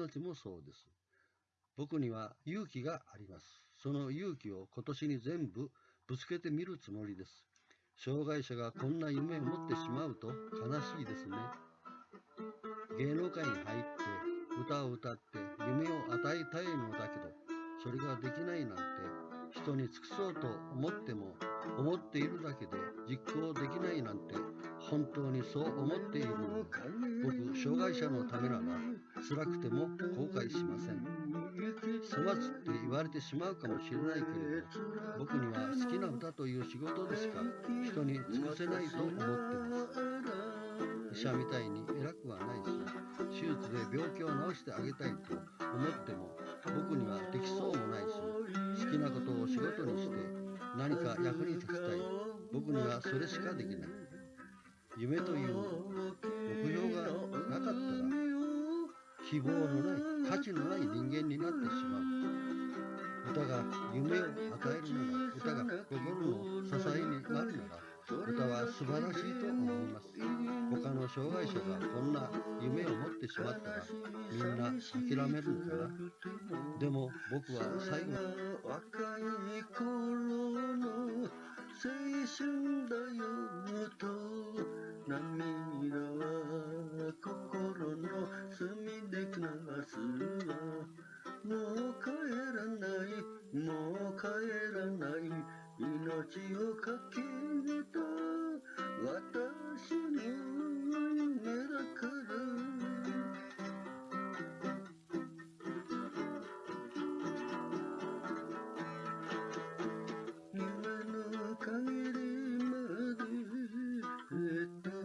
命もそうです。僕には勇気があります。その勇気を今年に全部ぶつけてみるつもりです。障害者がこんな夢を持ってしまうと悲しいですね。芸能界に入って歌を歌って夢を与えたいのだけど、それができないなんて人に尽くそうと思っても思っているだけで実行できないなんて本当にそう思っているの僕障害者のためなら辛くても後悔しません。粗末って言われてしまうかもしれないけれど僕には好きな歌という仕事でしか人に尽くせないと思ってます。医者みたいに偉くはないし手術で病気を治してあげたいと思っても僕にはできそうもないし好きなことを仕事にして何か役に立ちたい。僕にはそれしかできない。夢という目標がなかったら希望のない価値のない人間になってしまう。歌が夢を与えるなら歌が心の支えになるなら歌は素晴らしいと思います。障害者がこんな夢を持ってしまったらみんな諦めるのかな？でも僕は最後若い頃の青春だよと涙は心の隅で流すわもう帰らないもう帰らない命をかけた私 good.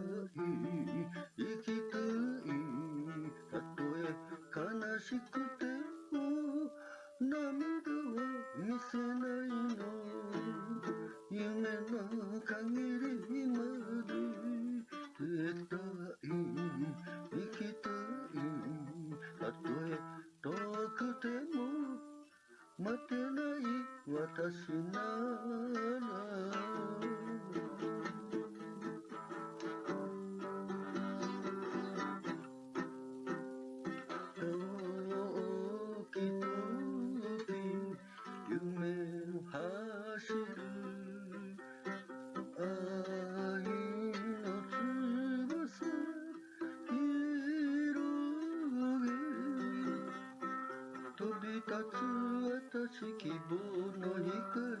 私希望の光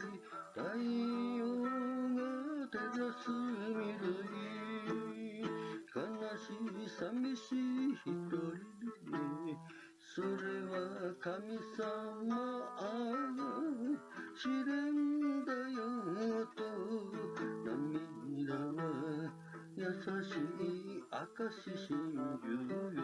太陽が照らす未来悲しい寂しい一人でそれは神様試練だよと涙は優しい証真珠よ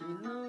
you know mm-hmm.